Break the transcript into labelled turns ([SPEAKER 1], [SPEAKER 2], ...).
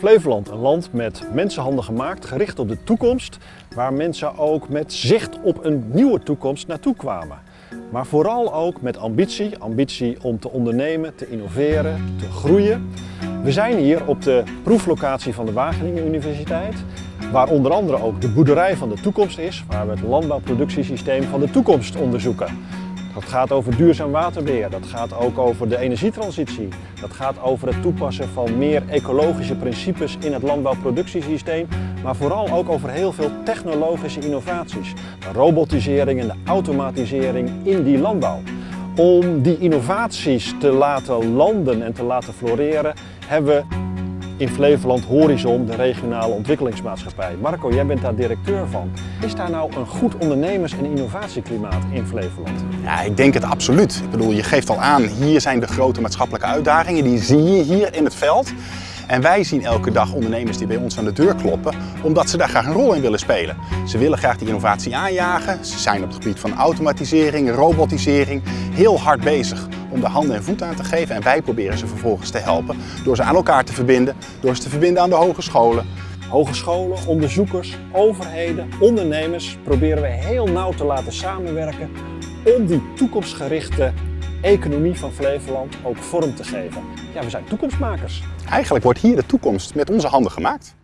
[SPEAKER 1] Flevoland, een land met mensenhanden gemaakt, gericht op de toekomst, waar mensen ook met zicht op een nieuwe toekomst naartoe kwamen. Maar vooral ook met ambitie, ambitie om te ondernemen, te innoveren, te groeien. We zijn hier op de proeflocatie van de Wageningen Universiteit, waar onder andere ook de boerderij van de toekomst is, waar we het landbouwproductiesysteem van de toekomst onderzoeken. Dat gaat over duurzaam waterbeheer, dat gaat ook over de energietransitie. Dat gaat over het toepassen van meer ecologische principes in het landbouwproductiesysteem, maar vooral ook over heel veel technologische innovaties. De robotisering en de automatisering in die landbouw. Om die innovaties te laten landen en te laten floreren, hebben we in Flevoland Horizon, de regionale ontwikkelingsmaatschappij. Marco, jij bent daar directeur van. Is daar nou een goed ondernemers- en innovatieklimaat in Flevoland?
[SPEAKER 2] Ja, ik denk het absoluut. Ik bedoel, je geeft al aan, hier zijn de grote maatschappelijke uitdagingen. Die zie je hier in het veld. En wij zien elke dag ondernemers die bij ons aan de deur kloppen, omdat ze daar graag een rol in willen spelen. Ze willen graag die innovatie aanjagen. Ze zijn op het gebied van automatisering, robotisering heel hard bezig om de handen en voeten aan te geven. En wij proberen ze vervolgens te helpen door ze aan elkaar te verbinden, door ze te verbinden aan de hogescholen.
[SPEAKER 1] Hogescholen, onderzoekers, overheden, ondernemers proberen we heel nauw te laten samenwerken om die toekomstgerichte economie van Flevoland ook vorm te geven. Ja, we zijn toekomstmakers.
[SPEAKER 2] Eigenlijk wordt hier de toekomst met onze handen gemaakt.